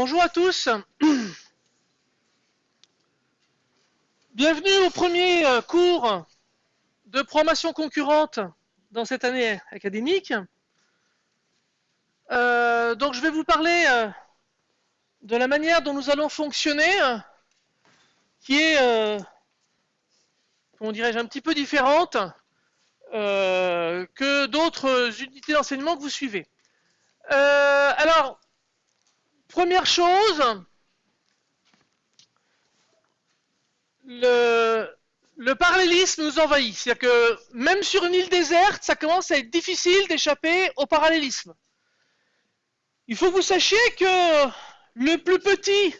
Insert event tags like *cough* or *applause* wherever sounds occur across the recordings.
Bonjour à tous. *clears throat* Bienvenue au premier euh, cours de programmation concurrente dans cette année académique. Euh, donc je vais vous parler euh, de la manière dont nous allons fonctionner, qui est, dirais-je, un petit peu différente que d'autres unités d'enseignement que vous suivez. alors, Première chose, le, parallélisme nous envahit. C'est-à-dire que même sur une île déserte, ça commence à être difficile d'échapper au parallélisme. Il faut que vous sachiez que le plus petit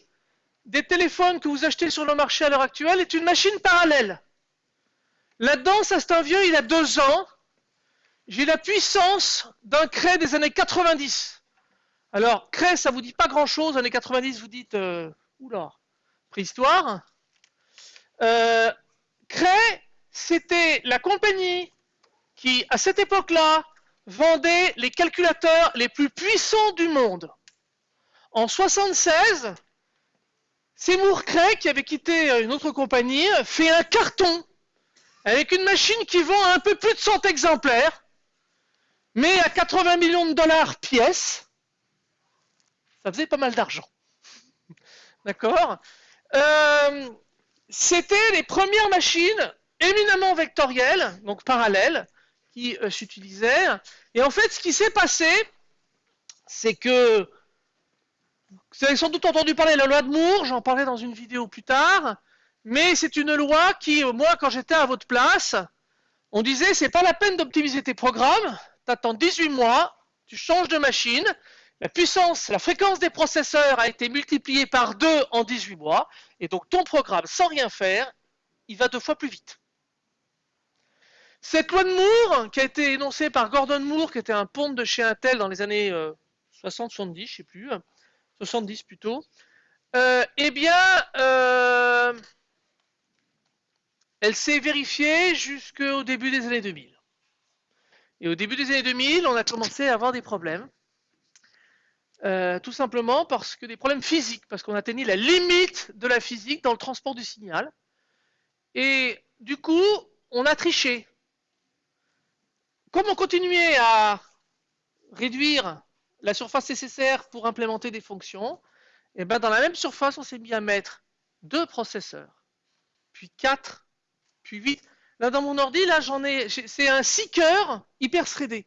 des téléphones que vous achetez sur le marché à l'heure actuelle est une machine parallèle. Là-dedans, ça c'est un vieux, il a deux ans. J'ai la puissance d'un cray des années 90. Alors, Cray, ça vous dit pas grand-chose. Années 90, vous dites, euh, oula, préhistoire. Euh, Cray, c'était la compagnie qui, à cette époque-là, vendait les calculateurs les plus puissants du monde. En 76, Seymour Cray, qui avait quitté une autre compagnie, fait un carton avec une machine qui vend un peu plus de 100 exemplaires, mais à 80 millions de dollars pièce ça faisait pas mal d'argent. *laughs* D'accord euh, C'était les premières machines éminemment vectorielles, donc parallèles, qui euh, s'utilisaient. Et en fait, ce qui s'est passé, c'est que vous avez sans doute entendu parler de la loi de Moore, j'en parlerai dans une vidéo plus tard, mais c'est une loi qui, moi, quand j'étais à votre place, on disait c'est pas la peine d'optimiser tes programmes, tu attends 18 mois, tu changes de machine, la puissance, la fréquence des processeurs a été multipliée par 2 en 18 mois, et donc ton programme, sans rien faire, il va deux fois plus vite. Cette loi de Moore, qui a été énoncée par Gordon Moore, qui était un ponte de chez Intel dans les années 60-70, euh, je sais plus, 70 plutôt, euh, eh bien, euh, elle s'est vérifiée jusqu'au début des années 2000. Et au début des années 2000, on a commencé à avoir des problèmes. Euh, tout simplement parce que des problèmes physiques, parce qu'on atteignait la limite de la physique dans le transport du signal. Et du coup, on a triché. Comme on continuait à réduire la surface nécessaire pour implémenter des fonctions, et eh ben dans la même surface, on s'est mis à mettre deux processeurs, puis quatre, puis huit. Là, dans mon ordi, là, j'en ai, c'est un 6 cœurs hyper threadé.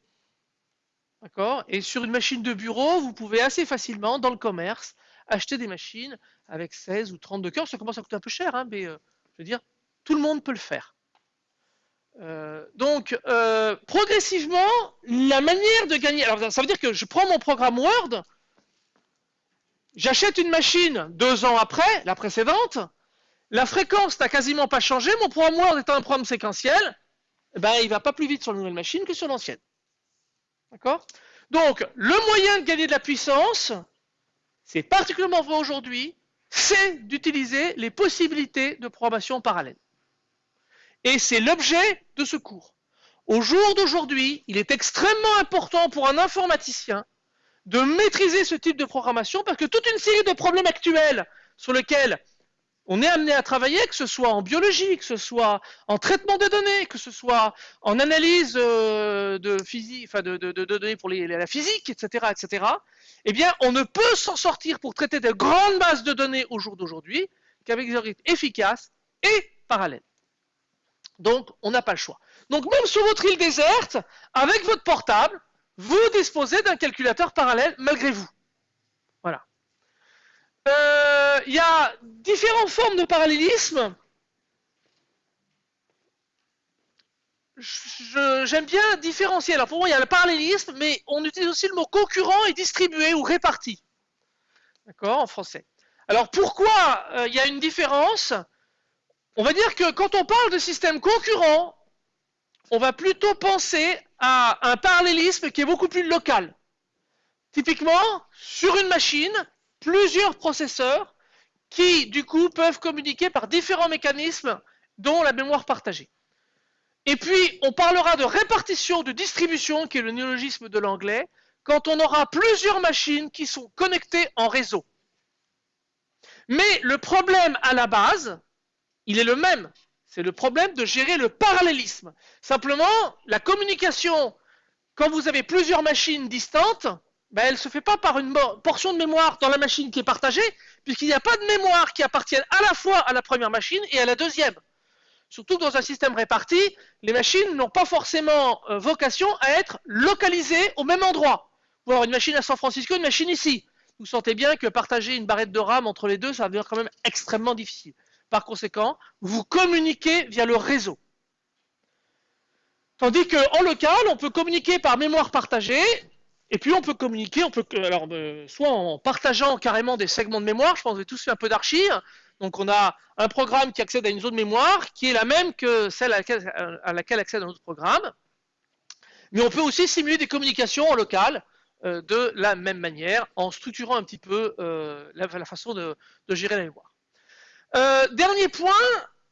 D'accord Et sur une machine de bureau, vous pouvez assez facilement, dans le commerce, acheter des machines avec 16 ou 32 cœurs. Ça commence à coûter un peu cher, hein, mais euh, je veux dire, tout le monde peut le faire. Euh, donc, euh, progressivement, la manière de gagner. Alors, ça veut dire que je prends mon programme Word, j'achète une machine deux ans après, la précédente, la fréquence n'a quasiment pas changé, mon programme Word étant un programme séquentiel, eh ben, il va pas plus vite sur la nouvelle machine que sur l'ancienne. D'accord? Donc, le moyen de gagner de la puissance, c'est particulièrement vrai aujourd'hui, c'est d'utiliser les possibilités de programmation parallèle. Et c'est l'objet de ce cours. Au jour d'aujourd'hui, il est extrêmement important pour un informaticien de maîtriser ce type de programmation parce que toute une série de problèmes actuels sur lesquels on est amené à travailler, que ce soit en biologie, que ce soit en traitement de données, que ce soit en analyse euh, de, données pour la physique, etc.. Eh bien, on ne peut s'en sortir pour traiter de grandes masses de données au jour d'aujourd'hui qu'avec des algorithmes efficaces et parallèles. Donc, on n'a pas le choix. Donc, même sur votre île déserte, avec votre portable, vous disposez d'un calculateur parallèle malgré vous. Euh, il y a différentes formes de parallélisme. J'aime bien différencier. Alors pour moi, il y a le parallélisme, mais on utilise aussi le mot concurrent et distribué ou réparti. D'accord En français. Alors pourquoi euh, il y a une différence? On va dire que quand on parle de système concurrent, on va plutôt penser à un parallélisme qui est beaucoup plus local. Typiquement, sur une machine, plusieurs processeurs qui, du coup, peuvent communiquer par différents mécanismes, dont la mémoire partagée. Et puis, on parlera de répartition, de distribution, qui est le néologisme de l'anglais, quand on aura plusieurs machines qui sont connectées en réseau. Mais le problème à la base, il est le même. C'est le problème de gérer le parallélisme. Simplement, la communication, quand vous avez plusieurs machines distantes, ben, elle se fait pas par une portion de mémoire dans la machine qui est partagée, puisqu'il n'y a pas de mémoire qui appartienne à la fois à la première machine et à la deuxième. Surtout que dans un système réparti, les machines n'ont pas forcément euh, vocation à être localisées au même endroit. Avoir une machine à San Francisco, une machine ici. Vous sentez bien que partager une barrette de RAM entre les deux, ça va devenir quand même extrêmement difficile. Par conséquent, vous communiquez via le réseau. Tandis qu'en local, on peut communiquer par mémoire partagée, et puis on peut communiquer, on peut alors euh, soit en partageant carrément des segments de mémoire, je pense que vous avez tous fait un peu d'archives, donc on a un programme qui accède à une zone mémoire qui est la même que celle à laquelle, accède un autre programme. Mais on peut aussi simuler des communications en local euh, de la même manière en structurant un petit peu euh, la, façon de, gérer la mémoire. Dernier point,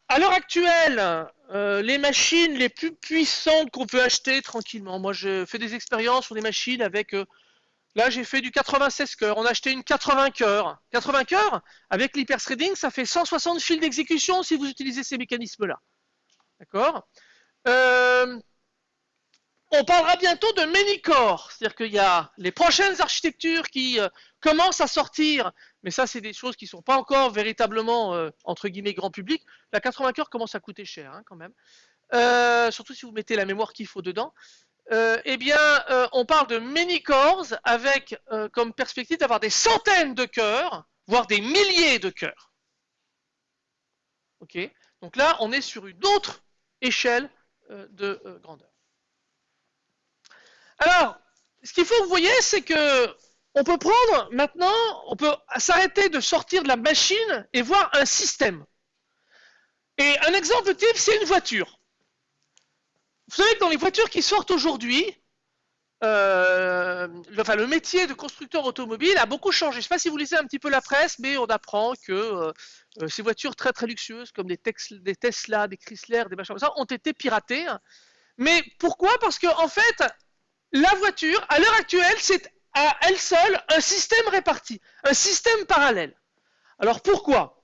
à l'heure actuelle, les machines les plus puissantes qu'on peut acheter tranquillement. Moi, je fais des expériences sur des machines avec Là, j'ai fait du 96 cœurs. On a acheté une 80 cœurs. 80 cœurs, avec l'hyperthreading, ça fait 160 fils d'exécution si vous utilisez ces mécanismes-là. D'accord? Euh, On parlera bientôt de many-core. C'est-à-dire qu'il y a les prochaines architectures qui euh, commencent à sortir, mais ça, c'est des choses qui ne sont pas encore véritablement, euh, entre guillemets, grand public. La 80 cœurs commence à coûter cher, hein, quand même. surtout si vous mettez la mémoire qu'il faut dedans. Euh, eh bien, euh, on parle de many cores avec euh, comme perspective d'avoir des centaines de cœurs, voire des milliers de cœurs. Ok? Donc là, on est sur une autre échelle de grandeur. Alors, ce qu'il faut que vous voyez, c'est que on peut prendre maintenant, on peut s'arrêter de sortir de la machine et voir un système. Et un exemple type, c'est une voiture. Vous savez que dans les voitures qui sortent aujourd'hui, euh, le, métier de constructeur automobile a beaucoup changé. Je ne sais pas si vous lisez un petit peu la presse, mais on apprend que euh, euh, ces voitures très très luxueuses, comme des, Tesla, des Chrysler, des machins comme ça, ont été piratées. Mais pourquoi? Parce qu'en en fait, la voiture, à l'heure actuelle, c'est à elle seule un système réparti, un système parallèle. Alors pourquoi?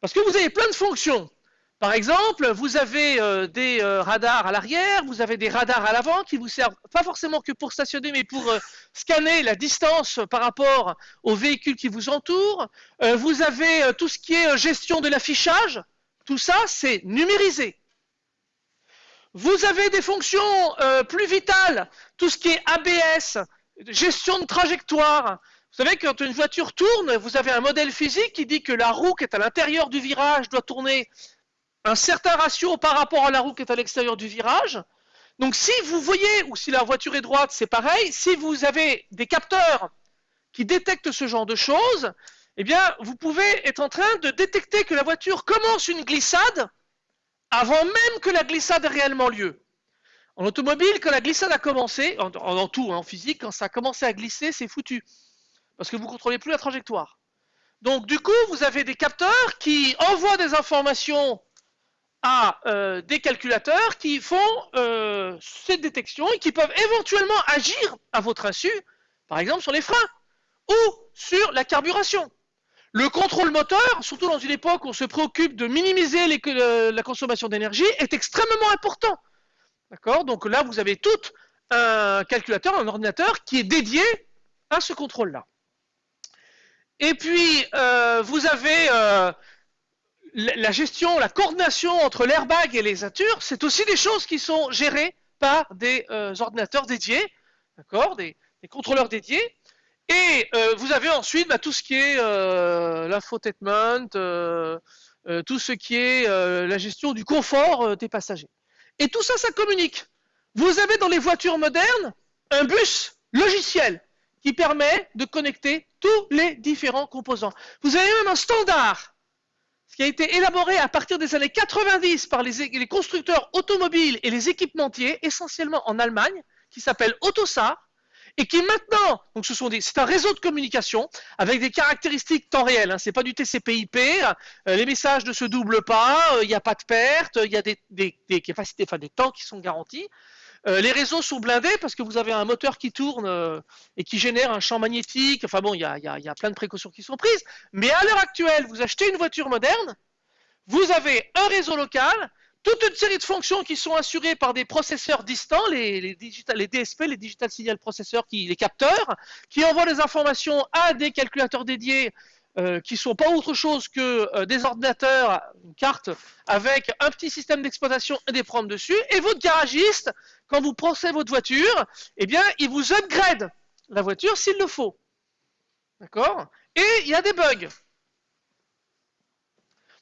Parce que vous avez plein de fonctions par exemple, vous avez euh, des euh, radars à l'arrière, vous avez des radars à l'avant qui vous servent pas forcément que pour stationner, mais pour euh, scanner la distance par rapport aux véhicules qui vous entourent. vous avez tout ce qui est gestion de l'affichage. Tout ça, c'est numérisé. Vous avez des fonctions plus vitales, tout ce qui est ABS, gestion de trajectoire. Vous savez, quand une voiture tourne, vous avez un modèle physique qui dit que la roue qui est à l'intérieur du virage doit tourner un certain ratio par rapport à la roue qui est à l'extérieur du virage. Donc si vous voyez, ou si la voiture est droite, c'est pareil. Si vous avez des capteurs qui détectent ce genre de choses, eh bien, vous pouvez être en train de détecter que la voiture commence une glissade avant même que la glissade ait réellement lieu. En automobile, quand la glissade a commencé, en, tout, hein, en physique, quand ça a commencé à glisser, c'est foutu. Parce que vous ne contrôlez plus la trajectoire. Donc du coup, vous avez des capteurs qui envoient des informations à euh, des calculateurs qui font euh, cette détection et qui peuvent éventuellement agir à votre insu, par exemple sur les freins ou sur la carburation. Le contrôle moteur, surtout dans une époque où on se préoccupe de minimiser euh, la consommation d'énergie, est extrêmement important. D'accord? Donc là, vous avez tout un calculateur, un ordinateur qui est dédié à ce contrôle-là. Et puis, vous avez la gestion, la coordination entre l'airbag et les attures, c'est aussi des choses qui sont gérées par des euh, ordinateurs dédiés, des, contrôleurs dédiés. Et euh, vous avez ensuite bah, tout ce qui est euh, l'infotainment, tout ce qui est la gestion du confort des passagers. Et tout ça, ça communique. Vous avez dans les voitures modernes un bus logiciel qui permet de connecter tous les différents composants. Vous avez même un standard qui a été élaboré à partir des années 90 par les, constructeurs automobiles et les équipementiers, essentiellement en Allemagne, qui s'appelle Autosar, et qui maintenant, donc ce sont des, c'est un réseau de communication avec des caractéristiques temps réel. Hein, c'est pas du TCP/IP. Euh, les messages ne se doublent pas. Euh, il n'y a pas de perte. Il y a des, des, capacités, enfin des temps qui sont garantis. Euh, les réseaux sont blindés parce que vous avez un moteur qui tourne et qui génère un champ magnétique. Enfin bon, il y a, y a, plein de précautions qui sont prises. Mais à l'heure actuelle, vous achetez une voiture moderne, vous avez un réseau local, toute une série de fonctions qui sont assurées par des processeurs distants, les, les, les DSP, les Digital Signal Processors, qui, les capteurs, qui envoient des informations à des calculateurs dédiés euh, qui sont pas autre chose que euh, des ordinateurs, une carte avec un petit système d'exploitation et des prompts dessus. Et votre garagiste, quand vous pensez votre voiture, eh bien, il vous upgrade la voiture s'il le faut. D'accord? Et il y a des bugs.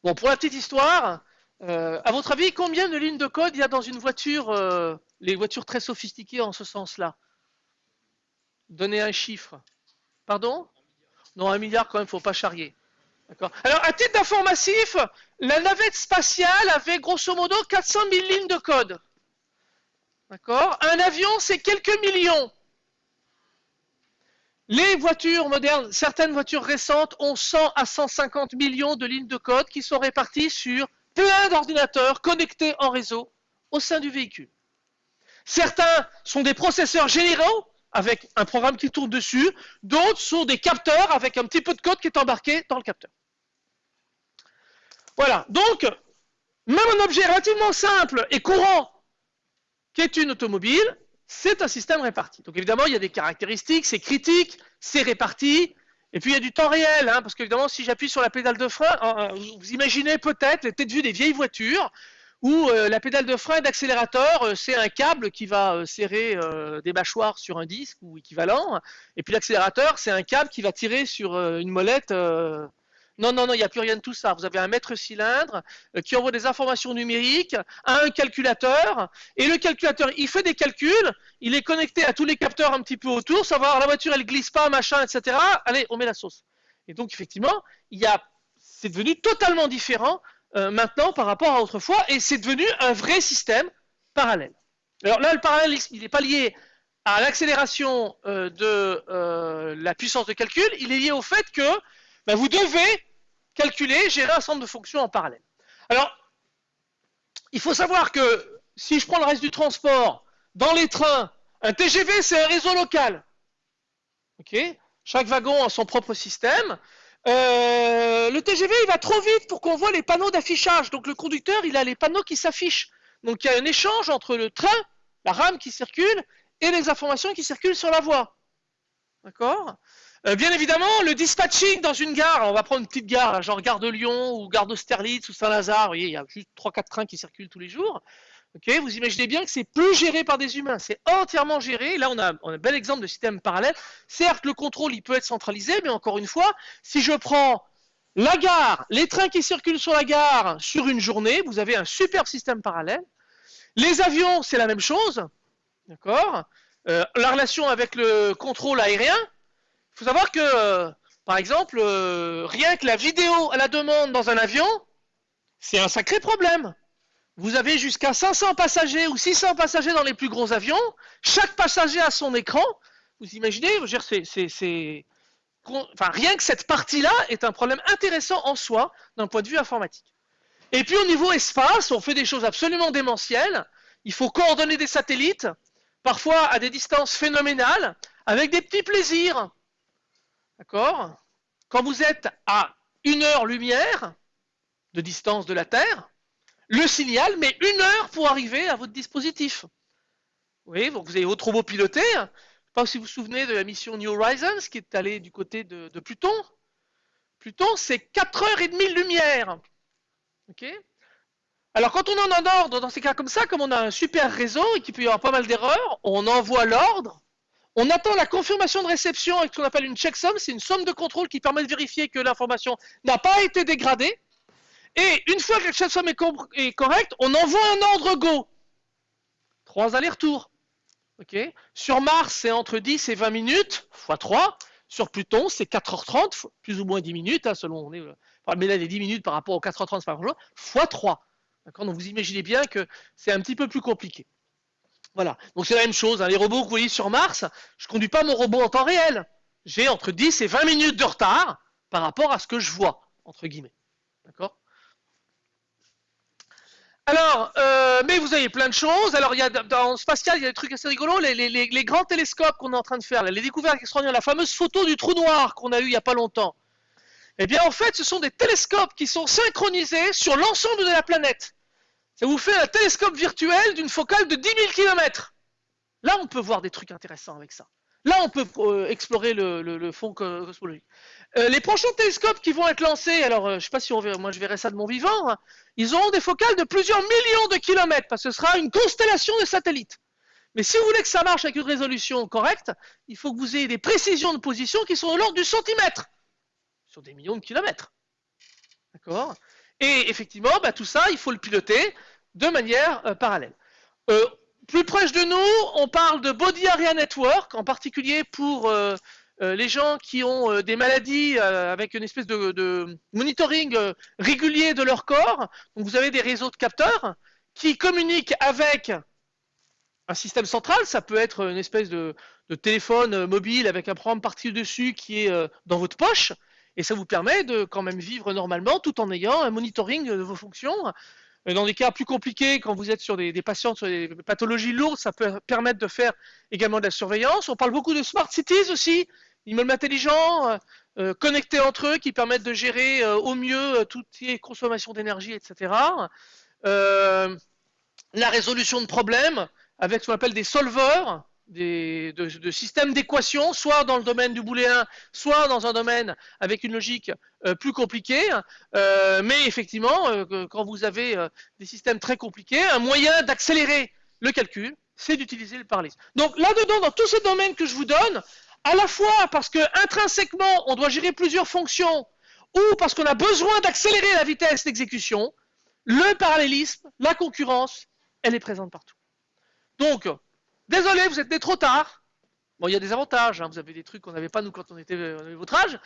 Bon, pour la petite histoire, euh, à votre avis, combien de lignes de code il y a dans une voiture, euh, les voitures très sophistiquées en ce sens-là? Donnez un chiffre. Pardon? Non, un milliard quand même, faut pas charrier. Alors, à titre d'informatif, la navette spatiale avait grosso modo 400 000 lignes de code. D'accord Un avion, c'est quelques millions. Les voitures modernes, certaines voitures récentes ont 100 à 150 millions de lignes de code qui sont réparties sur plein d'ordinateurs connectés en réseau au sein du véhicule. Certains sont des processeurs généraux avec un programme qui tourne dessus, d'autres sont des capteurs avec un petit peu de code qui est embarqué dans le capteur. Voilà, donc, même un objet relativement simple et courant qui est une automobile, c'est un système réparti. Donc évidemment, il y a des caractéristiques, c'est critique, c'est réparti, et puis il y a du temps réel, hein, parce qu'évidemment, si j'appuie sur la pédale de frein, hein, hein, vous imaginez peut-être les têtes vues des vieilles voitures, où euh, la pédale de frein d'accélérateur, euh, c'est un câble qui va euh, serrer des mâchoires sur un disque ou équivalent, et puis l'accélérateur, c'est un câble qui va tirer sur une molette. Non, non, non, il n'y a plus rien de tout ça. Vous avez un mètre cylindre qui envoie des informations numériques à un calculateur, et le calculateur, il fait des calculs, il est connecté à tous les capteurs un petit peu autour, savoir la voiture, elle glisse pas, machin, etc. Allez, on met la sauce. Et donc, effectivement, il a, c'est devenu totalement différent euh, maintenant par rapport à autrefois, et c'est devenu un vrai système parallèle. Alors là, le parallélisme, il n'est pas lié à l'accélération euh, de euh, la puissance de calcul, il est lié au fait que ben, vous devez calculer, gérer un ensemble de fonctions en parallèle. Alors, il faut savoir que si je prends le reste du transport, dans les trains, un TGV, c'est un réseau local. Chaque wagon a son propre système. Euh, le TGV, il va trop vite pour qu'on voit les panneaux d'affichage. Donc le conducteur, il a les panneaux qui s'affichent. Donc il y a un échange entre le train, la rame qui circule, et les informations qui circulent sur la voie. D'accord? Euh, Bien évidemment, le dispatching dans une gare, on va prendre une petite gare, genre gare de Lyon ou gare d'Austerlitz ou Saint-Lazare, il y a juste 3-4 trains qui circulent tous les jours vous imaginez bien que c'est plus géré par des humains, c'est entièrement géré. Là, on a, un bel exemple de système parallèle. Certes, le contrôle, il peut être centralisé, mais encore une fois, si je prends la gare, les trains qui circulent sur la gare sur une journée, vous avez un super système parallèle. Les avions, c'est la même chose. D'accord? Euh, La relation avec le contrôle aérien, faut savoir que, euh, par exemple, euh, rien que la vidéo à la demande dans un avion, c'est un sacré problème. Vous avez jusqu'à 500 passagers ou 600 passagers dans les plus gros avions. Chaque passager a son écran. Vous imaginez, c'est, enfin, rien que cette partie-là est un problème intéressant en soi d'un point de vue informatique. Et puis au niveau espace, on fait des choses absolument démentielles. Il faut coordonner des satellites, parfois à des distances phénoménales, avec des petits plaisirs. D'accord? Quand vous êtes à une heure lumière de distance de la Terre, le signal met une heure pour arriver à votre dispositif. Donc vous avez votre robot piloté. Je ne sais pas si vous vous souvenez de la mission New Horizons qui est allée du côté de, Pluton. Pluton, c'est 4 heures et demie de lumière. Ok? Alors quand on en a ordre dans ces cas comme ça, comme on a un super réseau et qu'il peut y avoir pas mal d'erreurs, on envoie l'ordre. On attend la confirmation de réception avec ce qu'on appelle une checksum. C'est une somme de contrôle qui permet de vérifier que l'information n'a pas été dégradée. Et une fois que la somme est, correcte, on envoie un ordre Go. Trois allers-retours. Sur Mars, c'est entre 10 et 20 minutes, x 3. Sur Pluton, c'est 4h30, plus ou moins 10 minutes, hein, selon. Euh, mais là, les 10 minutes par rapport aux 4h30 par jour, x 3. Donc vous imaginez bien que c'est un petit peu plus compliqué. Voilà. Donc c'est la même chose. Hein. Les robots que vous voyez sur Mars, je ne conduis pas mon robot en temps réel. J'ai entre 10 et 20 minutes de retard par rapport à ce que je vois, entre guillemets. D'accord? Alors, euh, mais vous avez plein de choses. Alors, il y a dans spatial, il y a des trucs assez rigolos. Les, grands télescopes qu'on est en train de faire, les découvertes extraordinaires, la fameuse photo du trou noir qu'on a eu il y a pas longtemps. Eh bien, en fait, ce sont des télescopes qui sont synchronisés sur l'ensemble de la planète. Ça vous fait un télescope virtuel d'une focale de 10 000 km. Là, on peut voir des trucs intéressants avec ça. Là, on peut euh, explorer le, fond cosmologique. Euh, les prochains télescopes qui vont être lancés, alors euh, je sais pas si on verra, moi je verrai ça de mon vivant, hein, ils auront des focales de plusieurs millions de kilomètres, parce que ce sera une constellation de satellites. Mais si vous voulez que ça marche avec une résolution correcte, il faut que vous ayez des précisions de position qui sont de l'ordre du centimètre, sur des millions de kilomètres. D'accord? Et effectivement, bah, tout ça, il faut le piloter de manière euh, parallèle. plus proche de nous, on parle de Body Area Network, en particulier pour euh, les gens qui ont euh, des maladies euh, avec une espèce de, monitoring régulier de leur corps. Donc vous avez des réseaux de capteurs qui communiquent avec un système central. Ça peut être une espèce de, téléphone mobile avec un programme parti dessus qui est dans votre poche. Et ça vous permet de quand même vivre normalement tout en ayant un monitoring de vos fonctions. Dans des cas plus compliqués, quand vous êtes sur des, patients sur des pathologies lourdes, ça peut permettre de faire également de la surveillance. On parle beaucoup de smart cities aussi, immeubles intelligents, euh, euh, connectés entre eux, qui permettent de gérer euh, au mieux toutes les consommations d'énergie, etc. la résolution de problèmes avec ce qu'on appelle des solvers, de, systèmes d'équations, soit dans le domaine du booléen, soit dans un domaine avec une logique plus compliquée. mais effectivement, quand vous avez des systèmes très compliqués, un moyen d'accélérer le calcul, c'est d'utiliser le parallélisme. Donc là-dedans, dans tous ces domaines que je vous donne, à la fois parce que intrinsèquement on doit gérer plusieurs fonctions ou parce qu'on a besoin d'accélérer la vitesse d'exécution, le parallélisme, la concurrence, elle est présente partout. Donc, désolé, vous êtes né trop tard. Bon, il y a des avantages, hein. vous avez des trucs qu'on n'avait pas nous quand on était à votre âge,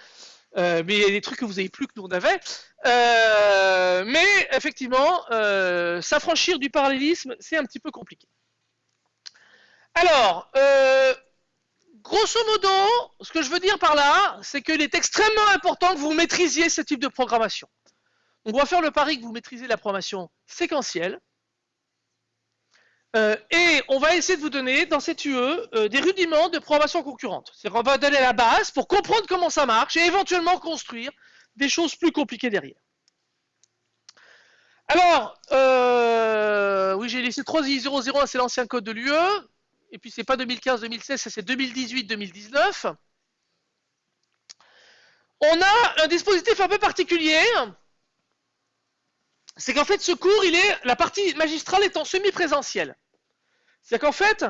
euh, mais il y a des trucs que vous avez plus que nous on avait. Euh, mais effectivement, euh, s'affranchir du parallélisme, c'est un petit peu compliqué. Alors, grosso modo, ce que je veux dire par là, c'est qu'il est extrêmement important que vous maîtrisiez ce type de programmation. On va faire le pari que vous maîtrisez la programmation séquentielle. Euh, et on va essayer de vous donner dans cette UE euh, des rudiments de programmation concurrente. C'est-à-dire qu'on va donner la base pour comprendre comment ça marche et éventuellement construire des choses plus compliquées derrière. Alors, euh, oui, j'ai laissé 3.0.0, c'est l'ancien code de l'UE et puis c'est pas 2015-2016, c'est 2018-2019. On a un dispositif un peu particulier. C'est qu'en fait, ce cours, il est, la partie magistrale est en semi-présentiel. C'est-à-dire qu'en fait,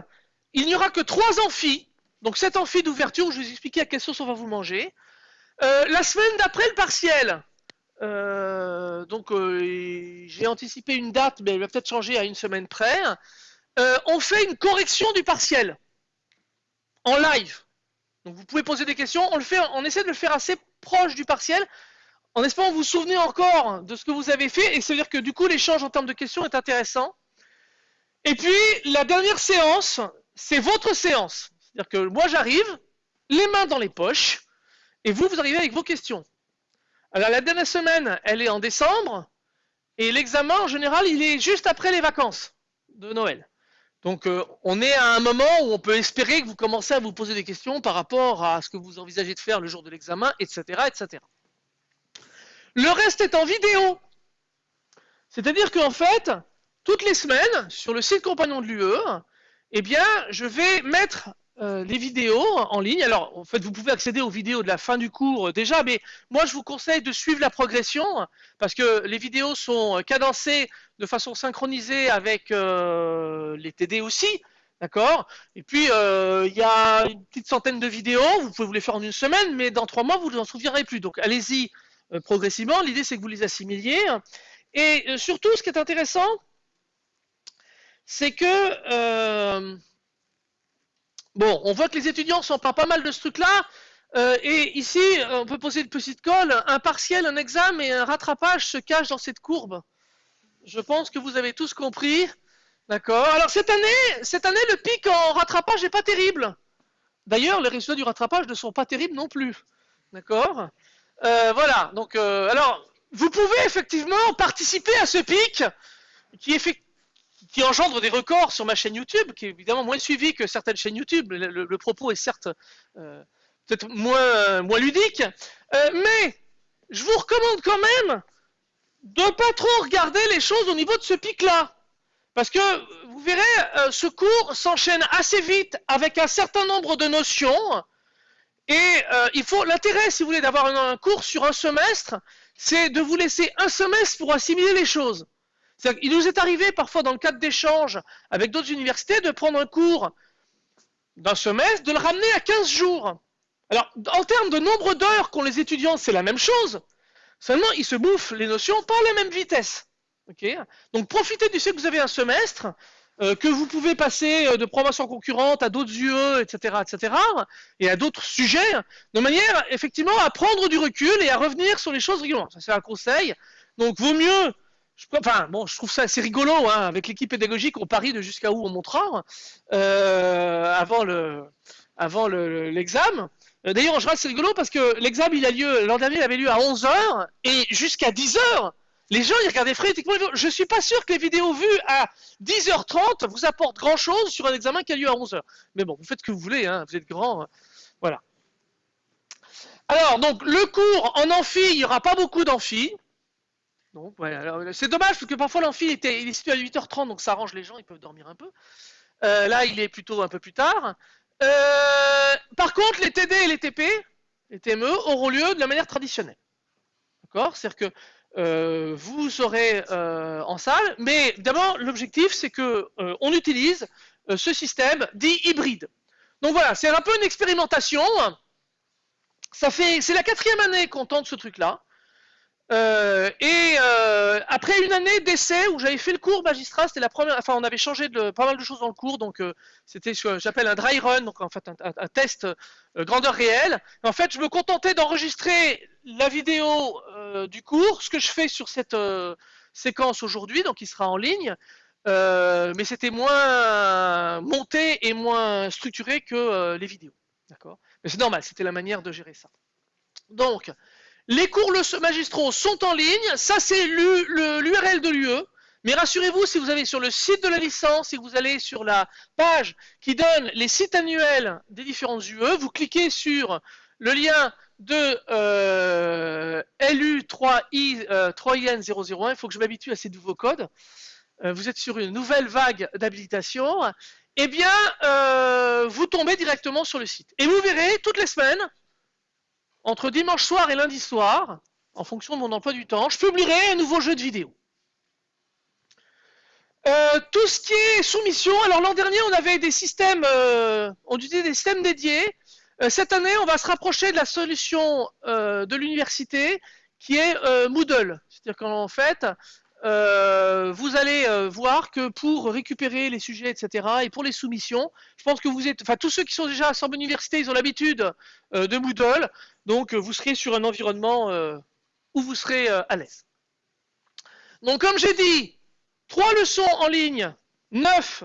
il n'y aura que trois amphis. Donc cet amphi d'ouverture, je vais vous expliquer à quelle sauce on va vous manger. Euh, la semaine d'après le partiel, euh, donc euh, j'ai anticipé une date, mais elle va peut-être changer à une semaine près. On fait une correction du partiel en live. Donc vous pouvez poser des questions, on essaie de le faire assez proche du partiel, en espérant vous souvenez encore de ce que vous avez fait, et c'est-à-dire que du coup l'échange en termes de questions est intéressant. Et puis la dernière séance, c'est votre séance. C'est-à-dire que moi j'arrive, les mains dans les poches, et vous, vous arrivez avec vos questions. Alors la dernière semaine, elle est en décembre, et l'examen en général, il est juste après les vacances de Noël. Donc euh, on est à un moment où on peut espérer que vous commencez à vous poser des questions par rapport à ce que vous envisagez de faire le jour de l'examen, etc., etc. Le reste est en vidéo. C'est-à-dire qu'en fait, toutes les semaines, sur le site compagnon de l'UE, eh bien, je vais mettre euh, les vidéos en ligne. Alors, en fait, vous pouvez accéder aux vidéos de la fin du cours euh, déjà, mais moi, je vous conseille de suivre la progression parce que les vidéos sont cadencées de façon synchronisée avec euh, les TD aussi. D'accord? Et puis, il y a une petite centaine de vidéos. Vous pouvez vous les faire en une semaine, mais dans trois mois, vous ne en souviendrez plus. Donc, allez-y progressivement. L'idée, c'est que vous les assimiliez. Et surtout, ce qui est intéressant, c'est que Bon, on voit que les étudiants sont pas mal de ce truc-là. Euh, et ici, on peut poser une petite colle. Un partiel, un examen et un rattrapage se cachent dans cette courbe. Je pense que vous avez tous compris. D'accord Alors cette année, cette année, le pic en rattrapage n'est pas terrible. D'ailleurs, les résultats du rattrapage ne sont pas terribles non plus. D'accord euh, Voilà. Donc, euh, alors, vous pouvez effectivement participer à ce pic qui, engendre des records sur ma chaîne YouTube, qui est évidemment moins suivi que certaines chaînes YouTube. Le, propos est certes euh, peut-être moins, moins ludique, mais je vous recommande quand même de pas trop regarder les choses au niveau de ce pic-là. Parce que vous verrez, ce cours s'enchaîne assez vite avec un certain nombre de notions. Et il faut l'intérêt, si vous voulez, d'avoir un, un, cours sur un semestre, c'est de vous laisser un semestre pour assimiler les choses. Il nous est arrivé parfois dans le cadre d'échanges avec d'autres universités de prendre un cours d'un semestre, de le ramener à 15 jours. Alors, en termes de nombre d'heures qu'ont les étudiants, c'est la même chose. Seulement, ils se bouffent les notions pas à la même vitesse. Donc, profitez du fait que vous avez un semestre, euh, que vous pouvez passer euh, de promotion concurrente à d'autres UE, etc., etc., et à d'autres sujets, de manière, effectivement, à prendre du recul et à revenir sur les choses régulièrement. Ça, c'est un conseil. Donc, vaut mieux je, enfin, bon, je trouve ça assez rigolo, hein, avec l'équipe pédagogique, on parie de jusqu'à où on montera euh, avant le, avant l'examen. D'ailleurs, en général, c'est rigolo parce que l'examen, il a lieu, l'an dernier, il avait lieu à 11h et jusqu'à 10h. Les gens, ils regardaient frénétiquement. Je suis pas sûr que les vidéos vues à 10h30 vous apportent grand chose sur un examen qui a lieu à 11h. Mais bon, vous faites ce que vous voulez, hein, vous êtes grand. Hein. Voilà. Alors, donc, le cours en amphi, il n'y aura pas beaucoup d'amphi c'est dommage parce que parfois l'amphi était, il est situé à 8h30, donc ça arrange les gens, ils peuvent dormir un peu. Euh, là, il est plutôt un peu plus tard. Euh, par contre, les TD et les TP, les TME, auront lieu de la manière traditionnelle. D'accord? C'est-à-dire que euh, vous serez en salle, mais d'abord, l'objectif, c'est que on utilise ce système dit hybride. Donc voilà, c'est un peu une expérimentation. Ça fait, c'est la quatrième année qu'on tente ce truc-là. Euh, et euh, après une année d'essai où j'avais fait le cours magistrat, c'était la première, enfin on avait changé pas mal de choses dans le cours, donc euh, c'était ce que j'appelle un dry run, donc en fait un, test grandeur réelle. en fait, je me contentais d'enregistrer la vidéo du cours, ce que je fais sur cette séquence aujourd'hui, donc il sera en ligne, mais c'était moins monté et moins structuré que les vidéos, d'accord? Mais c'est normal, c'était la manière de gérer ça. Donc les cours magistraux sont en ligne, ça c'est l'URL de l'UE. Mais rassurez-vous, si vous allez sur le site de la licence, si vous allez sur la page qui donne les sites annuels des différentes UE, vous cliquez sur le lien de euh, LU3I, 3IN001, euh, il faut que je m'habitue à ces nouveaux codes. Euh, vous êtes sur une nouvelle vague d'habilitation. Eh bien, vous tombez directement sur le site. Et vous verrez, toutes les semaines, entre dimanche soir et lundi soir, en fonction de mon emploi du temps, je publierai un nouveau jeu de vidéo. Euh, tout ce qui est soumission, alors l'an dernier on avait des systèmes, euh, on utilisait des systèmes dédiés. Euh, cette année on va se rapprocher de la solution de l'université qui est Moodle. C'est-à-dire qu'en fait, euh, vous allez euh, voir que pour récupérer les sujets, etc., et pour les soumissions, je pense que vous êtes, enfin tous ceux qui sont déjà à Sorbonne Université, ils ont l'habitude euh, de Moodle, donc vous serez sur un environnement où vous serez à l'aise. Donc comme j'ai dit, trois leçons en ligne, neuf,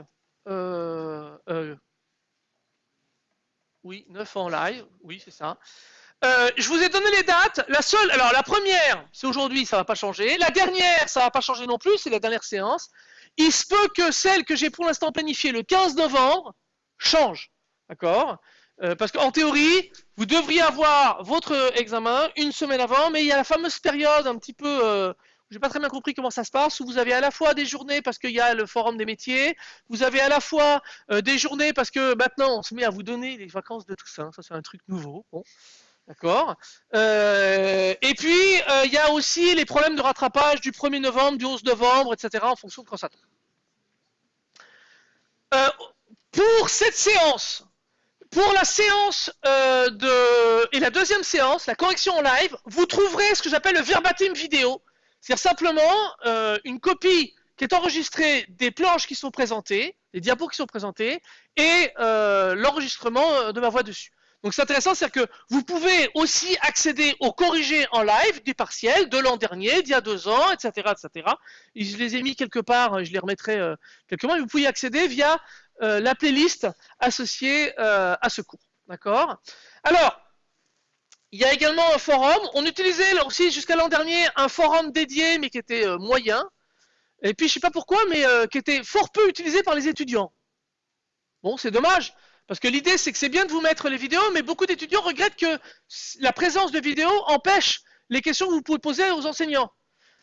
oui, neuf en live, oui c'est ça. Euh, je vous ai donné les dates. La seule, alors la première, c'est aujourd'hui, ça va pas changer. La dernière, ça va pas changer non plus, c'est la dernière séance. Il se peut que celle que j'ai pour l'instant planifiée le 15 novembre change, d'accord? Euh, Parce qu'en théorie, vous devriez avoir votre examen une semaine avant, mais il y a la fameuse période un petit peu, euh, j'ai pas très bien compris comment ça se passe, où vous avez à la fois des journées parce qu'il y a le forum des métiers, vous avez à la fois des journées parce que maintenant on se met à vous donner les vacances de tout ça. Ça c'est un truc nouveau. Bon. D'accord euh, Et puis, euh, il y a aussi les problèmes de rattrapage du 1er novembre, du 11 novembre, etc., en fonction de quand ça tombe. Euh, pour cette séance, pour la séance de... et la deuxième séance, la correction en live, vous trouverez ce que j'appelle le verbatim vidéo. C'est-à-dire simplement une copie qui est enregistrée des planches qui sont présentées, les diapos qui sont présentés, et l'enregistrement de ma voix dessus. Donc c'est intéressant, c'est-à-dire que vous pouvez aussi accéder aux corrigés en live des partiels de l'an dernier, d'il y a deux ans, etc., etc. je les ai mis quelque part, je les remettrai euh, quelque part. Vous pouvez y accéder via euh, la playlist associée euh, à ce cours. D'accord? Alors, il y a également un forum. On utilisait aussi jusqu'à l'an dernier un forum dédié, mais qui était moyen. et puis je sais pas pourquoi, mais euh, qui était fort peu utilisé par les étudiants. Bon, c'est dommage, parce que l'idée c'est que c'est bien de vous mettre les vidéos, mais beaucoup d'étudiants regrettent que la présence de vidéos empêche les questions que vous pouvez poser aux enseignants.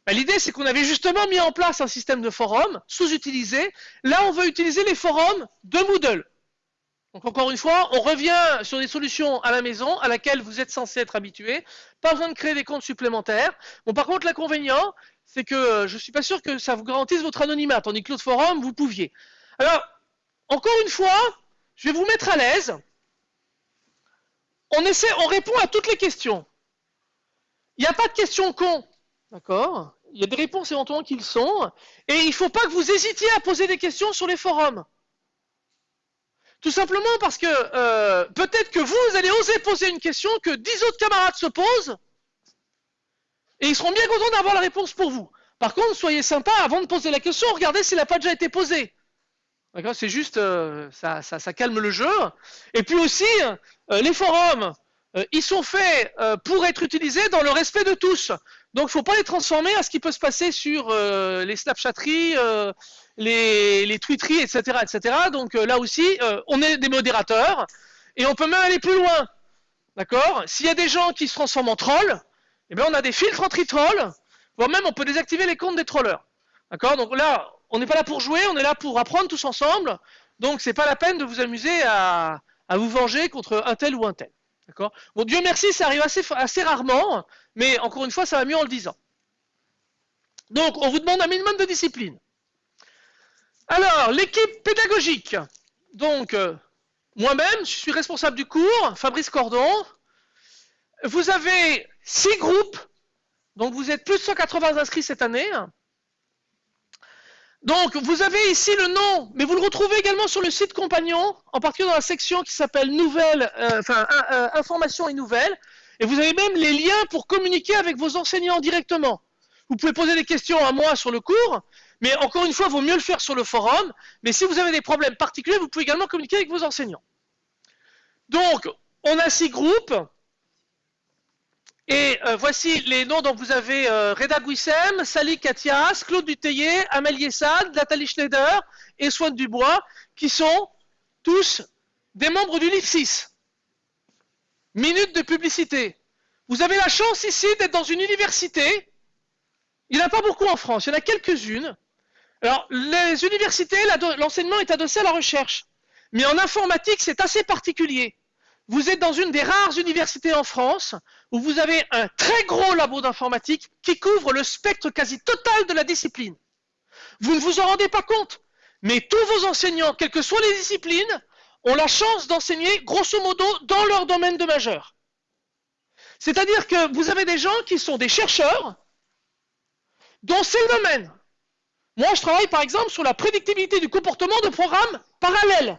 Ben, l'idée c'est qu'on avait justement mis en place un système de forum sous-utilisé. Là, on veut utiliser les forums de Moodle. Donc encore une fois, on revient sur des solutions à la maison à laquelle vous êtes censé être habitué. Pas besoin de créer des comptes supplémentaires. Bon, par contre, l'inconvénient, c'est que euh, je ne suis pas sûr que ça vous garantisse votre anonymat, tandis que l'autre forum, vous pouviez. Alors, encore une fois, je vais vous mettre à l'aise. On essaie, on répond à toutes les questions. Il n'y a pas de questions cons, d'accord? Il y a des réponses éventuellement qu'ils sont, et il ne faut pas que vous hésitiez à poser des questions sur les forums. Tout simplement parce que euh, peut-être que vous, allez oser poser une question que dix autres camarades se posent, et ils seront bien contents d'avoir la réponse pour vous. Par contre, soyez sympa, avant de poser la question, regardez s'il n'a pas déjà été posé. D'accord? C'est juste, euh, ça, ça, calme le jeu. Et puis aussi, euh, les forums, ils sont faits pour être utilisés dans le respect de tous. Donc, il faut pas les transformer à ce qui peut se passer sur les Snapchatteries, les, les tweeteries, etc., etc. Donc euh, là aussi, euh, on est des modérateurs et on peut même aller plus loin. D'accord? S'il y a des gens qui se transforment en trolls, eh bien on a des filtres anti-trolls, voire même on peut désactiver les comptes des trollers. D'accord? Donc là, on n'est pas là pour jouer, on est là pour apprendre tous ensemble. Donc c'est pas la peine de vous amuser à, vous venger contre un tel ou un tel. D'accord? Bon, Dieu merci, ça arrive assez, assez rarement, mais encore une fois, ça va mieux en le disant. Donc, on vous demande un minimum de discipline. Alors, l'équipe pédagogique. Donc, euh, moi-même, je suis responsable du cours, Fabrice Cordon. Vous avez six groupes, donc vous êtes plus de 180 inscrits cette année. Donc, vous avez ici le nom, mais vous le retrouvez également sur le site compagnon, en particulier dans la section qui s'appelle Nouvelles, euh, enfin, euh, Informations et Nouvelles. Et vous avez même les liens pour communiquer avec vos enseignants directement. Vous pouvez poser des questions à moi sur le cours, mais encore une fois, il vaut mieux le faire sur le forum. Mais si vous avez des problèmes particuliers, vous pouvez également communiquer avec vos enseignants. Donc, on a six groupes. Et euh, voici les noms dont vous avez euh, Reda Guissem, Sally Katias, Claude Dutheillet, Amélie Essad, Nathalie Schneider et Swan Dubois, qui sont tous des membres du LIF6. Minute de publicité. Vous avez la chance ici d'être dans une université. Il n'y en a pas beaucoup en France, il y en a quelques-unes. Alors, les universités, l'enseignement est adossé à la recherche. Mais en informatique, c'est assez particulier. Vous êtes dans une des rares universités en France où vous avez un très gros labo d'informatique qui couvre le spectre quasi total de la discipline. Vous ne vous en rendez pas compte, mais tous vos enseignants, quelles que soient les disciplines, ont la chance d'enseigner grosso modo dans leur domaine de majeur. C'est-à-dire que vous avez des gens qui sont des chercheurs dont c'est le domaine. Moi, je travaille par exemple sur la prédictibilité du comportement de programmes parallèles.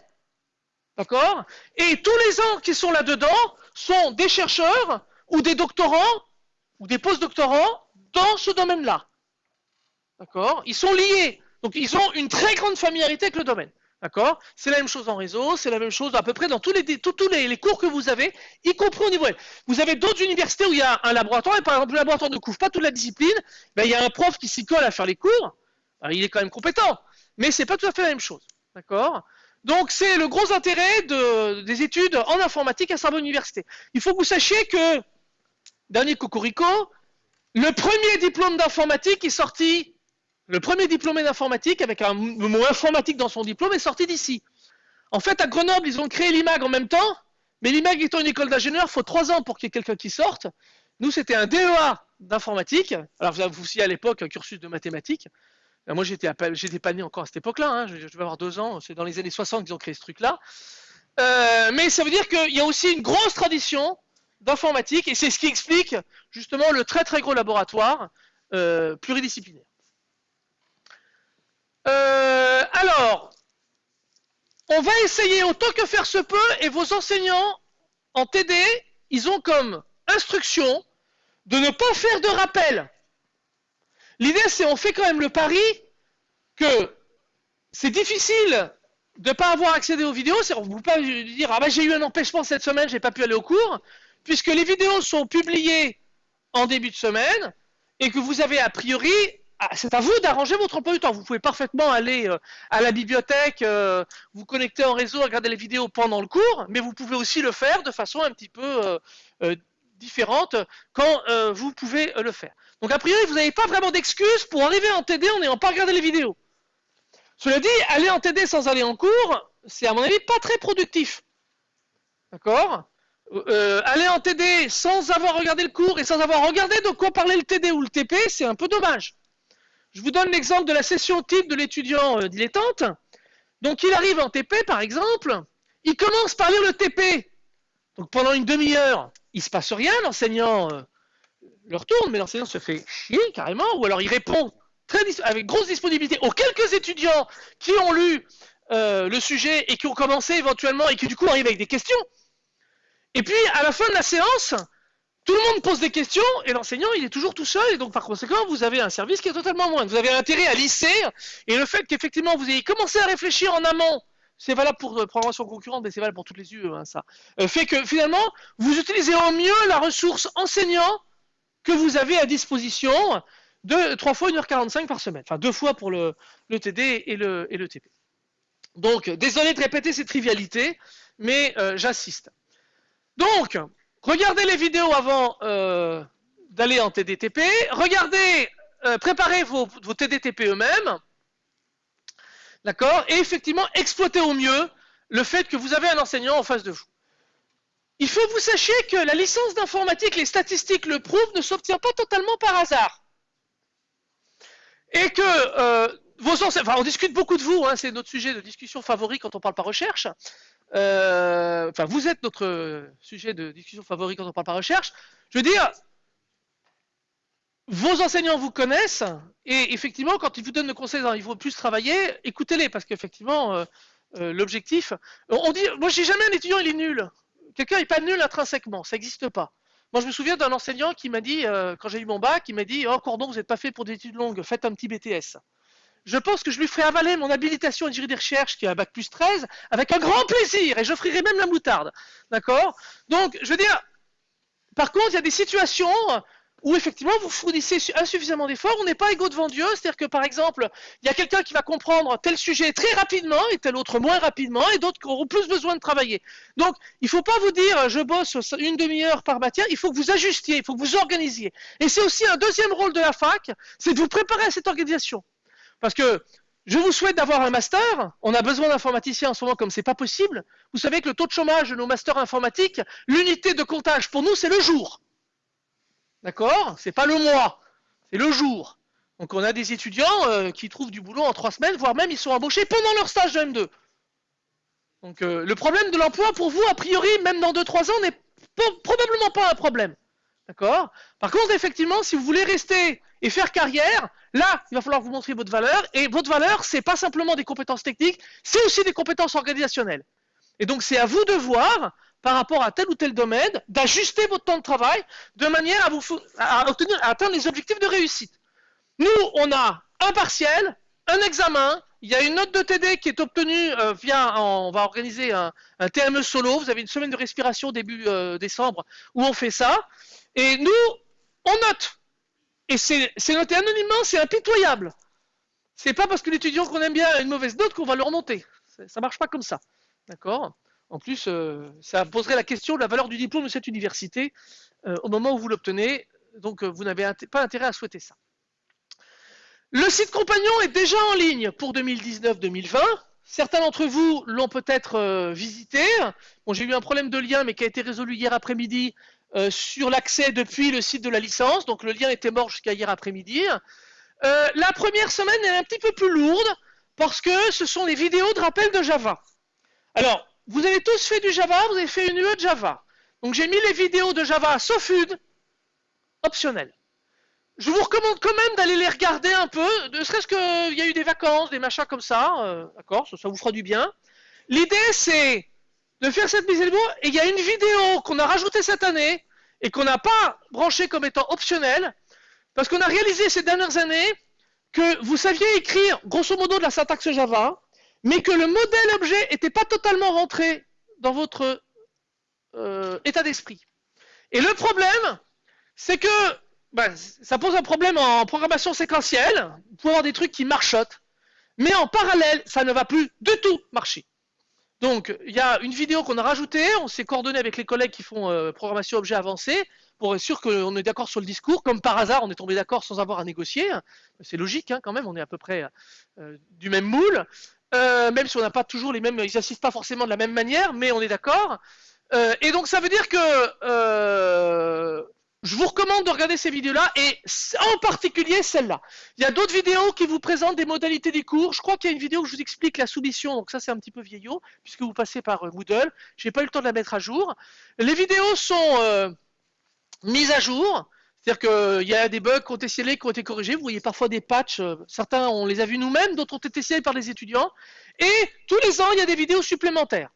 D'accord? Et tous les gens qui sont là-dedans sont des chercheurs ou des doctorants ou des post-doctorants dans ce domaine-là. D'accord? Ils sont liés. Donc, ils ont une très grande familiarité avec le domaine. D'accord? C'est la même chose en réseau, c'est la même chose à peu près dans tous les, tous, les, cours que vous avez, y compris au niveau. Vous avez d'autres universités où il y a un laboratoire, et par exemple, le laboratoire ne couvre pas toute la discipline, il y a un prof qui s'y colle à faire les cours, il est quand même compétent, mais c'est pas tout à fait la même chose. D'accord? Donc c'est le gros intérêt des études en informatique à Sorbonne Université. Il faut que vous sachiez que, dernier cocorico, le premier diplôme d'informatique est sorti, le premier diplômé d'informatique, avec un mot informatique dans son diplôme, est sorti d'ici. En fait, à Grenoble, ils ont créé l'IMAG en même temps, mais l'IMAG étant une école d'ingénieur, il faut trois ans pour qu'il y ait quelqu'un qui sorte. Nous, c'était un DEA d'informatique. Alors, vous avez aussi à l'époque un cursus de mathématiques. Ben, moi, j'étais, pas né encore à cette époque-là. Hein. Je, vais avoir deux ans. C'est dans les années 60 qu'ils ont créé ce truc-là. Euh, mais ça veut dire qu'il y a aussi une grosse tradition d'informatique et c'est ce qui explique justement le très très gros laboratoire euh, pluridisciplinaire. Euh, alors, on va essayer autant que faire se peut et vos enseignants en TD, ils ont comme instruction de ne pas faire de rappel. L'idée, c'est on fait quand même le pari que c'est difficile de ne pas avoir accédé aux vidéos. On ne peut pas dire ah ben, j'ai eu un empêchement cette semaine, j'ai pas pu aller au cours, puisque les vidéos sont publiées en début de semaine et que vous avez a priori ah, c'est à vous d'arranger votre emploi du temps. Vous pouvez parfaitement aller euh, à la bibliothèque, euh, vous connecter en réseau, regarder les vidéos pendant le cours, mais vous pouvez aussi le faire de façon un petit peu euh, différente quand vous pouvez le faire. Donc a priori, vous n'avez pas vraiment d'excuses pour arriver en TD en n'ayant pas regardé les vidéos. Cela dit, aller en TD sans aller en cours, c'est à mon avis pas très productif. D'accord? Aller en TD sans avoir regardé le cours et sans avoir regardé de quoi parlait le TD ou le TP, c'est un peu dommage. Je vous donne l'exemple de la session type de l'étudiant euh, dilettante. Donc il arrive en TP par exemple, il commence par lire le TP. Donc pendant une demi-heure, il se passe rien, l'enseignant euh, le retourne, mais l'enseignant se fait chier carrément, ou alors il répond très avec grosse disponibilité aux quelques étudiants qui ont lu euh, le sujet et qui ont commencé éventuellement et qui du coup arrivent avec des questions. Et puis à la fin de la séance, tout le monde pose des questions et l'enseignant il est toujours tout seul et donc par conséquent vous avez un service qui est totalement moindre. Vous avez intérêt à lisser et le fait qu'effectivement vous ayez commencé à réfléchir en amont, c'est valable pour euh, programmation concurrente mais c'est valable pour toutes les UE hein, ça, euh, fait que finalement vous utilisez au mieux la ressource enseignant que vous avez à disposition de 3 fois 1h45 par semaine, enfin deux fois pour le, TD et le, TP. Donc désolé de répéter ces trivialités mais euh, j'assiste. Donc, regardez les vidéos avant euh, d'aller en TDTP, regardez, euh, préparez vos, TDTP eux-mêmes, d'accord, et effectivement exploitez au mieux le fait que vous avez un enseignant en face de vous. Il faut que vous sachiez que la licence d'informatique, les statistiques le prouvent, ne s'obtient pas totalement par hasard. Et que euh, vos enseignants, enfin on discute beaucoup de vous, hein, c'est notre sujet de discussion favori quand on parle pas recherche, euh, enfin, vous êtes notre sujet de discussion favori quand on parle par recherche. Je veux dire, vos enseignants vous connaissent et effectivement, quand ils vous donnent le conseil il faut plus travailler, écoutez-les parce qu'effectivement, euh, l'objectif. On dit, moi, j'ai jamais un étudiant il est nul. Quelqu'un n'est pas nul intrinsèquement, ça n'existe pas. Moi, je me souviens d'un enseignant qui m'a dit, quand j'ai eu mon bac, il m'a dit, oh Cordon, vous n'êtes pas fait pour des études longues, faites un petit BTS je pense que je lui ferai avaler mon habilitation à diriger des recherches qui a un bac plus 13 avec un grand plaisir et j'offrirai même la moutarde. D'accord? Donc, je veux dire, par contre, il y a des situations où effectivement vous fournissez insuffisamment d'efforts, on n'est pas égaux devant Dieu, c'est-à-dire que par exemple, il y a quelqu'un qui va comprendre tel sujet très rapidement et tel autre moins rapidement et d'autres qui auront plus besoin de travailler. Donc, il ne faut pas vous dire je bosse une demi-heure par matière, il faut que vous ajustiez, il faut que vous organisiez. Et c'est aussi un deuxième rôle de la fac, c'est de vous préparer à cette organisation. Parce que je vous souhaite d'avoir un master. On a besoin d'informaticiens en ce moment comme c'est pas possible. Vous savez que le taux de chômage de nos masters informatiques, l'unité de comptage pour nous, c'est le jour. D'accord? C'est pas le mois, c'est le jour. Donc on a des étudiants euh, qui trouvent du boulot en trois semaines, voire même ils sont embauchés pendant leur stage de M2. Donc euh, le problème de l'emploi pour vous, a priori, même dans 2-3 ans, n'est probablement pas un problème. D'accord? Par contre, effectivement, si vous voulez rester et faire carrière, là, il va falloir vous montrer votre valeur. Et votre valeur, c'est pas simplement des compétences techniques, c'est aussi des compétences organisationnelles. Et donc, c'est à vous de voir, par rapport à tel ou tel domaine, d'ajuster votre temps de travail de manière à, vous, atteindre les objectifs de réussite. Nous, on a un partiel, un examen, il y a une note de TD qui est obtenue euh, via, on va organiser un, TME solo, vous avez une semaine de respiration début euh, décembre où on fait ça, et nous, on note. Et c'est noté anonymement, c'est impitoyable. C'est pas parce que l'étudiant qu'on aime bien a une mauvaise note qu'on va le remonter. Ça marche pas comme ça. D'accord? En plus, euh, ça poserait la question de la valeur du diplôme de cette université euh, au moment où vous l'obtenez. Donc, euh, vous n'avez pas intérêt à souhaiter ça. Le site compagnon est déjà en ligne pour 2019-2020. Certains d'entre vous l'ont peut-être visité. J'ai eu un problème de lien, mais qui a été résolu hier après-midi. Sur l'accès depuis le site de la licence. Donc le lien était mort jusqu'à hier après-midi. La première semaine est un petit peu plus lourde parce que ce sont les vidéos de rappel de Java. Alors, vous avez tous fait du Java, vous avez fait une UE de Java. Donc j'ai mis les vidéos de Java sauf une, optionnelles. Je vous recommande quand même d'aller les regarder un peu, ne serait-ce qu'il y a eu des vacances, des machins comme ça, euh, d'accord, ça, ça, vous fera du bien. L'idée c'est de faire cette mise à jour. Et il y a une vidéo qu'on a rajoutée cette année et qu'on n'a pas branchée comme étant optionnelle, parce qu'on a réalisé ces dernières années que vous saviez écrire grosso modo de la syntaxe Java, mais que le modèle objet n'était pas totalement rentré dans votre euh, état d'esprit. Et le problème, c'est que ben, ça pose un problème en programmation séquentielle. Vous pouvez avoir des trucs qui marchotent. Mais en parallèle, ça ne va plus du tout marcher. Donc, il y a une vidéo qu'on a rajoutée. On s'est coordonné avec les collègues qui font euh, programmation objet avancé pour être sûr qu'on est d'accord sur le discours. Comme par hasard, on est tombé d'accord sans avoir à négocier. C'est logique hein, quand même. On est à peu près euh, du même moule. Euh, même si on n'a pas toujours les mêmes, ils n'assistent pas forcément de la même manière, mais on est d'accord. Et donc ça veut dire que je vous recommande de regarder ces vidéos-là, et en particulier celle-là. Il y a d'autres vidéos qui vous présentent des modalités du cours. Je crois qu'il y a une vidéo où je vous explique la soumission, donc ça c'est un petit peu vieillot, puisque vous passez par Moodle. J'ai pas eu le temps de la mettre à jour. Les vidéos sont mises à jour. C'est-à-dire qu'il y a des bugs qui ont été scellés, qui ont été corrigés. Vous voyez parfois des patchs. Euh, certains, on les a vus nous-mêmes, d'autres ont été scellés par les étudiants. Et tous les ans, il y a des vidéos supplémentaires.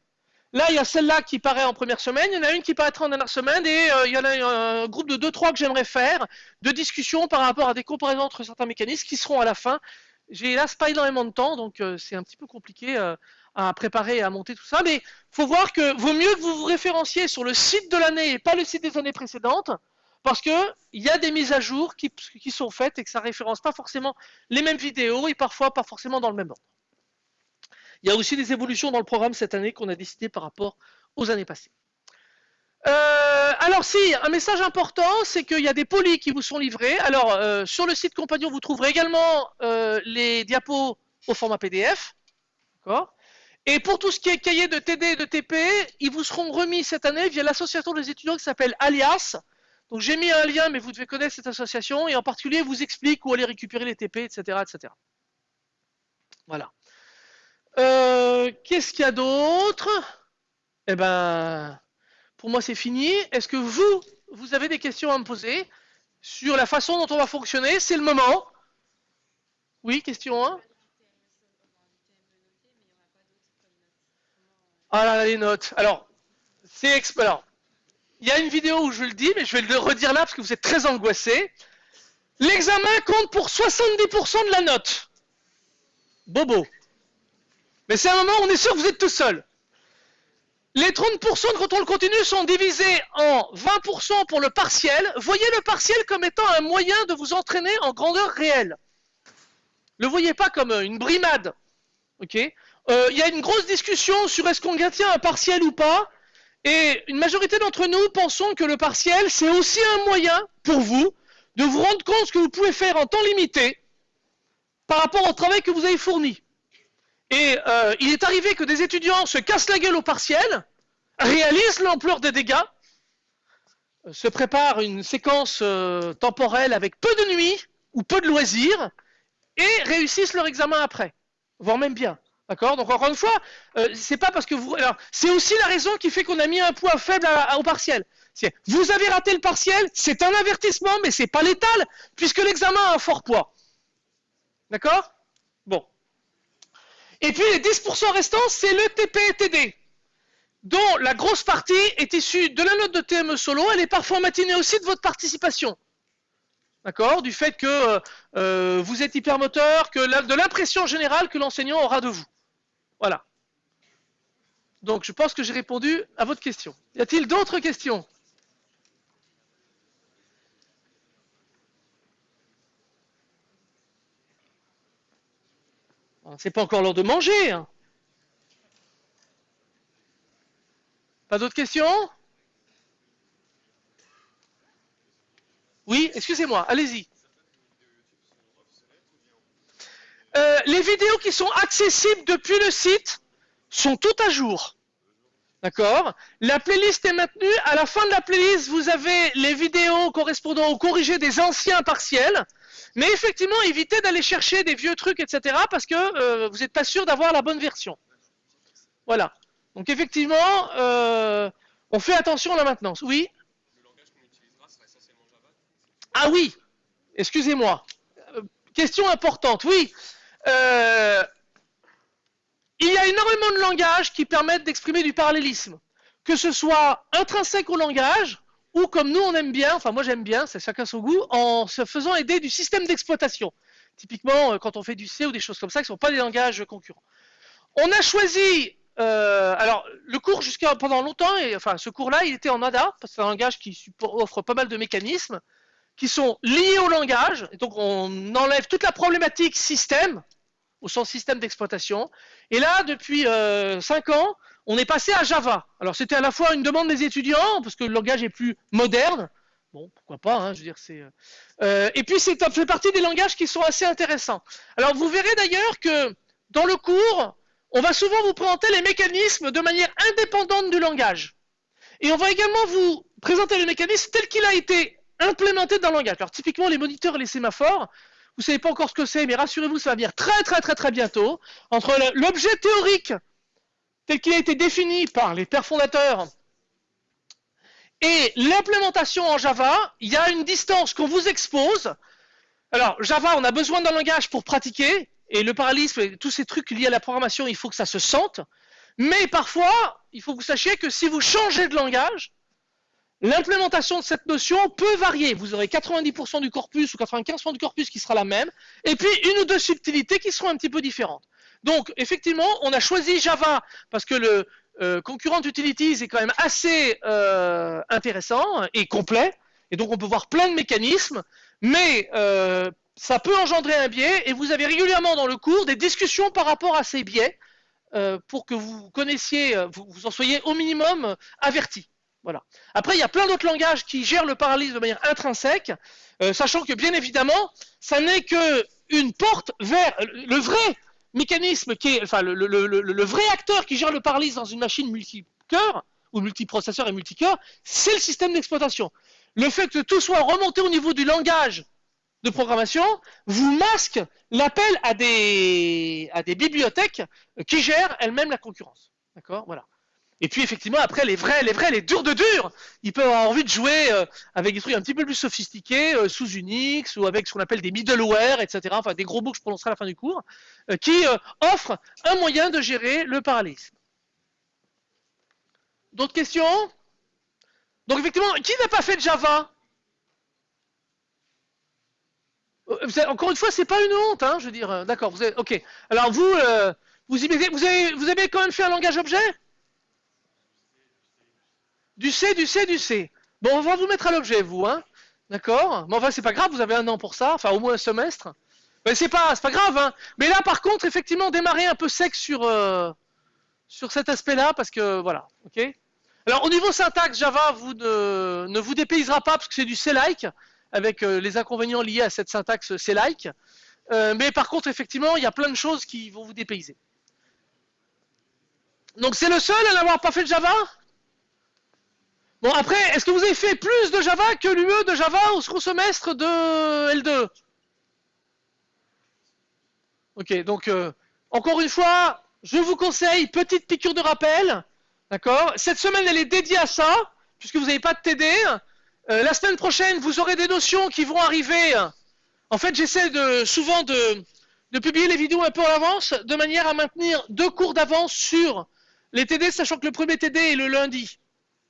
Là, il y a celle-là qui paraît en première semaine, il y en a une qui paraîtra en dernière semaine, et euh, il y en a un groupe de 2-3 que j'aimerais faire, de discussion par rapport à des comparaisons entre certains mécanismes qui seront à la fin. J'ai hélas pas énormément de temps, donc euh, c'est un petit peu compliqué à préparer et à monter tout ça, mais il faut voir que vaut mieux que vous vous référenciez sur le site de l'année et pas le site des années précédentes, parce qu'il y a des mises à jour qui, sont faites et que ça référence pas forcément les mêmes vidéos et parfois pas forcément dans le même ordre. Il y a aussi des évolutions dans le programme cette année qu'on a décidé par rapport aux années passées. Euh, alors si, un message important, c'est qu'il y a des polis qui vous sont livrés. Alors euh, sur le site Compagnon, vous trouverez également euh, les diapos au format PDF. Et pour tout ce qui est cahier de TD et de TP, ils vous seront remis cette année via l'association des étudiants qui s'appelle Alias, donc j'ai mis un lien, mais vous devez connaître cette association, et en particulier vous explique où aller récupérer les TP, etc. etc. Voilà. Euh, qu'est-ce qu'il y a d'autre? Eh ben, pour moi c'est fini. Est-ce que vous, vous avez des questions à me poser sur la façon dont on va fonctionner? C'est le moment. Oui, question 1 Ah là, les notes. Alors, c'est alors, il y a une vidéo où je le dis, mais je vais le redire là parce que vous êtes très angoissé. L'examen compte pour 70% de la note. Bobo. Mais c'est un moment où on est sûr que vous êtes tout seul. Les 30% de contrôle continu sont divisés en 20% pour le partiel. Voyez le partiel comme étant un moyen de vous entraîner en grandeur réelle. Ne le voyez pas comme une brimade. Ok? Euh, Il y a une grosse discussion sur est-ce qu'on tient un partiel ou pas. Et une majorité d'entre nous pensons que le partiel, c'est aussi un moyen pour vous de vous rendre compte ce que vous pouvez faire en temps limité par rapport au travail que vous avez fourni. Et euh, il est arrivé que des étudiants se cassent la gueule au partiel, réalisent l'ampleur des dégâts, euh, se préparent une séquence euh, temporelle avec peu de nuits ou peu de loisirs, et réussissent leur examen après, voire même bien. D'accord? Donc encore une fois, euh, c'est pas parce que vous. C'est aussi la raison qui fait qu'on a mis un poids faible au partiel. Vous avez raté le partiel, c'est un avertissement, mais c'est pas létal, puisque l'examen a un fort poids. D'accord? Et puis les 10% restants, c'est le TP et TD, dont la grosse partie est issue de la note de TME solo, elle est parfois matinée aussi de votre participation. D'accord? Du fait que euh, euh, vous êtes hypermoteur, que de l'impression générale que l'enseignant aura de vous. Voilà. Donc je pense que j'ai répondu à votre question. Y a-t-il d'autres questions? C'est pas encore l'heure de manger. Hein. Pas d'autres questions? Oui, excusez-moi, allez-y. Euh, les vidéos qui sont accessibles depuis le site sont toutes à jour. D'accord La playlist est maintenue. À la fin de la playlist, vous avez les vidéos correspondant au corrigé des anciens partiels. Mais effectivement, évitez d'aller chercher des vieux trucs, etc. parce que euh, vous n'êtes pas sûr d'avoir la bonne version. Voilà. Donc effectivement, euh, on fait attention à la maintenance. Oui? Ah oui Excusez-moi. question importante. Oui. Il y a énormément de langages qui permettent d'exprimer du parallélisme, que ce soit intrinsèque au langage, ou comme nous on aime bien, enfin moi j'aime bien, c'est chacun son goût, en se faisant aider du système d'exploitation. Typiquement, euh, quand on fait du C ou des choses comme ça, qui ne sont pas des langages concurrents. On a choisi, euh, alors le cours jusqu'à pendant longtemps, et, enfin ce cours-là, il était en ADA, parce que c'est un langage qui offre pas mal de mécanismes. qui sont liés au langage. Et donc, on enlève toute la problématique système, au sens système d'exploitation. Et là, depuis euh, 5 ans, on est passé à Java. Alors, c'était à la fois une demande des étudiants, parce que le langage est plus moderne. Bon, pourquoi pas, hein, je veux dire, c'est... Euh, euh et puis, c'est fait partie des langages qui sont assez intéressants. Alors, vous verrez d'ailleurs que dans le cours, on va souvent vous présenter les mécanismes de manière indépendante du langage. Et on va également vous présenter le mécanisme tel qu'il a été implémenté dans le langage. Alors typiquement les moniteurs et les sémaphores, vous savez pas encore ce que c'est, mais rassurez-vous, ça va venir très très très très bientôt. Entre l'objet théorique tel qu'il a été défini par les pères fondateurs et l'implémentation en Java, il y a une distance qu'on vous expose. Alors Java, on a besoin d'un langage pour pratiquer, et le parallélisme, et tous ces trucs liés à la programmation, il faut que ça se sente. Mais parfois, il faut que vous sachiez que si vous changez de langage, l'implémentation de cette notion peut varier. Vous aurez 90% du corpus ou 95% du corpus qui sera la même, et puis une ou deux subtilités qui seront un petit peu différentes. Donc, effectivement, on a choisi Java parce que le euh, concurrent utilities est quand même assez euh, intéressant et complet, et donc on peut voir plein de mécanismes, mais euh, ça peut engendrer un biais et vous avez régulièrement dans le cours des discussions par rapport à ces biais pour que vous connaissiez, vous, en soyez au minimum avertis. Voilà. Après, il y a plein d'autres langages qui gèrent le parallélisme de manière intrinsèque, euh, sachant que bien évidemment, ça n'est que une porte vers le vrai mécanisme qui est, enfin, le, vrai acteur qui gère le parallélisme dans une machine multicœur ou multiprocesseur et multicœur, c'est le système d'exploitation. Le fait que tout soit remonté au niveau du langage de programmation vous masque l'appel à des, à des bibliothèques qui gèrent elles-mêmes la concurrence. D'accord? Voilà. Et puis effectivement, après, les vrais, les vrais, les durs de durs, ils peuvent avoir envie de jouer euh, avec des trucs un petit peu plus sophistiqués, euh, sous Unix, ou avec ce qu'on appelle des middleware, etc. Enfin, des gros mots que je prononcerai à la fin du cours, euh, qui offrent un moyen de gérer le parallélisme. D'autres questions? Donc effectivement, qui n'a pas fait de Java encore une fois, c'est pas une honte, hein, je veux dire. D'accord, vous ok. Alors vous, vous, y vous avez quand même fait un langage objet? Du C, du C, du C. Bon, on va vous mettre à l'objet, vous, hein. D'accord? Mais enfin, c'est pas grave, vous avez un an pour ça, enfin au moins un semestre. Mais c'est pas, pas grave, hein. Mais là, par contre, effectivement, démarrer un peu sec sur, euh, sur cet aspect-là, parce que voilà, ok? Alors au niveau syntaxe, Java vous ne, ne vous dépaysera pas, parce que c'est du C-like avec euh, les inconvénients liés à cette syntaxe C-like. Euh, mais par contre, effectivement, il y a plein de choses qui vont vous dépayser. Donc c'est le seul à n'avoir pas fait de Java? Bon, après, est-ce que vous avez fait plus de Java que l'UE de Java au second semestre de L2 Ok, donc, euh, encore une fois, je vous conseille, petite piqûre de rappel, d'accord? Cette semaine, elle est dédiée à ça, puisque vous n'avez pas de TD, euh, la semaine prochaine, vous aurez des notions qui vont arriver. En fait, j'essaie de, souvent de, publier les vidéos un peu en avance, de manière à maintenir deux cours d'avance sur les TD, sachant que le premier TD est le lundi.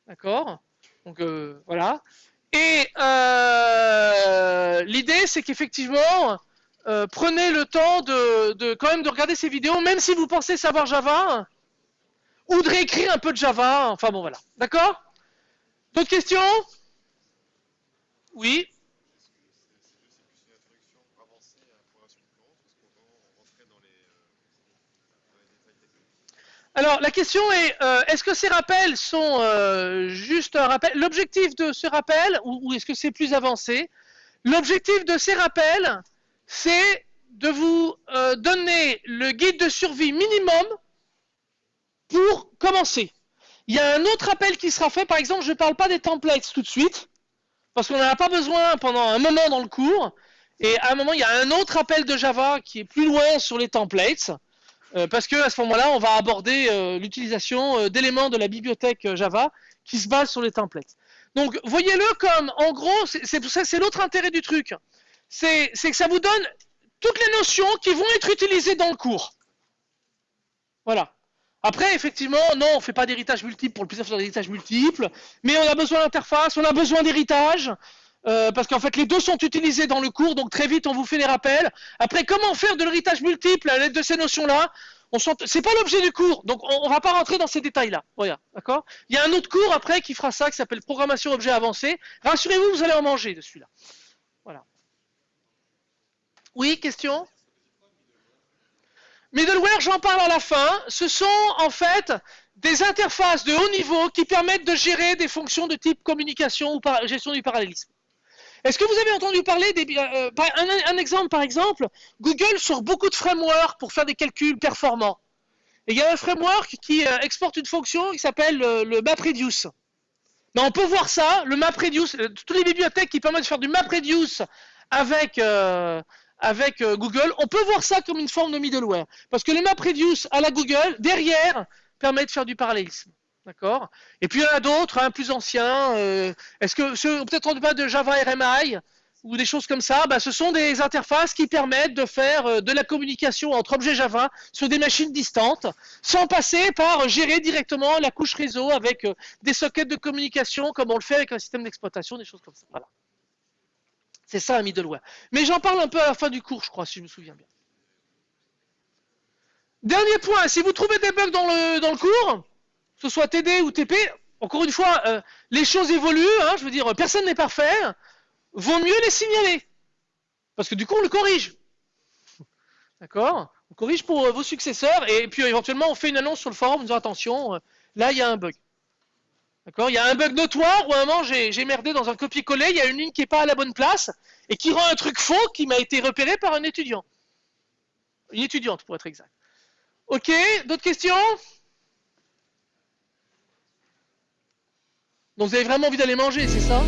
D'accord? Donc euh, voilà. Et euh, l'idée, c'est qu'effectivement, euh, prenez le temps de, quand même de regarder ces vidéos, même si vous pensez savoir Java, ou de réécrire un peu de Java. Enfin bon, voilà. D'accord? D'autres questions? Oui. Alors la question est, est-ce que ces rappels sont rappel L'objectif de ce rappel, ou, est-ce que c'est plus avancé? L'objectif de ces rappels, c'est de vous euh, donner le guide de survie minimum pour commencer. Il y a un autre appel qui sera fait, par exemple, je ne parle pas des templates tout de suite, parce qu'on n'en a pas besoin pendant un moment dans le cours. Et à un moment, il y a un autre appel de Java qui est plus loin sur les templates, euh, parce que à ce moment-là, on va aborder euh, l'utilisation d'éléments de la bibliothèque Java qui se basent sur les templates. Donc, voyez-le comme, en gros, c'est l'autre intérêt du truc. C'est que ça vous donne toutes les notions qui vont être utilisées dans le cours. Voilà. Après, effectivement, non, on ne fait pas d'héritage multiple pour le plaisir de faire d'héritage multiple, mais on a besoin d'interface, on a besoin d'héritage, euh, parce qu'en fait, les deux sont utilisés dans le cours, donc très vite, on vous fait les rappels. Après, comment faire de l'héritage multiple à l'aide de ces notions-là? C'est pas l'objet du cours, donc on, ne va pas rentrer dans ces détails-là. Voilà, d'accord? Il y a un autre cours après qui fera ça, qui s'appelle programmation objet avancé. Rassurez-vous, vous allez en manger de celui-là. Voilà. Oui, question? Middleware, j'en parle à la fin. Ce sont en fait des interfaces de haut niveau qui permettent de gérer des fonctions de type communication ou gestion du parallélisme. Est-ce que vous avez entendu parler des... Euh, un, exemple par exemple, Google sort beaucoup de frameworks pour faire des calculs performants. Il y a un framework qui euh, exporte une fonction qui s'appelle le MapReduce. On peut voir ça, le MapReduce, euh, toutes les bibliothèques qui permettent de faire du MapReduce avec, avec Google, on peut voir ça comme une forme de middleware. Parce que le MapReduce à la Google, derrière, permet de faire du parallélisme. D'accord Et puis il y en a d'autres, hein, plus anciens. Euh, est-ce que peut-être on pas de Java RMI ou des choses comme ça bah, Ce sont des interfaces qui permettent de faire euh, de la communication entre objets Java sur des machines distantes, sans passer par gérer directement la couche réseau avec euh, des sockets de communication comme on le fait avec un système d'exploitation, des choses comme ça. Voilà. C'est ça un middleware. Mais j'en parle un peu à la fin du cours, je crois, si je me souviens bien. Dernier point, si vous trouvez des bugs dans le, dans le cours, ce soit TD ou TP, encore une fois, euh, les choses évoluent, hein, je veux dire, personne n'est parfait, vaut mieux les signaler. Parce que du coup, on le corrige. *laughs* D'accord? On corrige pour euh, vos successeurs, et puis éventuellement, on fait une annonce sur le forum en disant attention, euh, là, il y a un bug. D'accord? Il y a un bug notoire où à un moment, j'ai merdé dans un copier-coller, il y a une ligne qui n'est pas à la bonne place, et qui rend un truc faux qui m'a été repéré par un étudiant. Une étudiante, pour être exact. Ok, d'autres questions? Donc vous avez vraiment envie d'aller manger, c'est ça?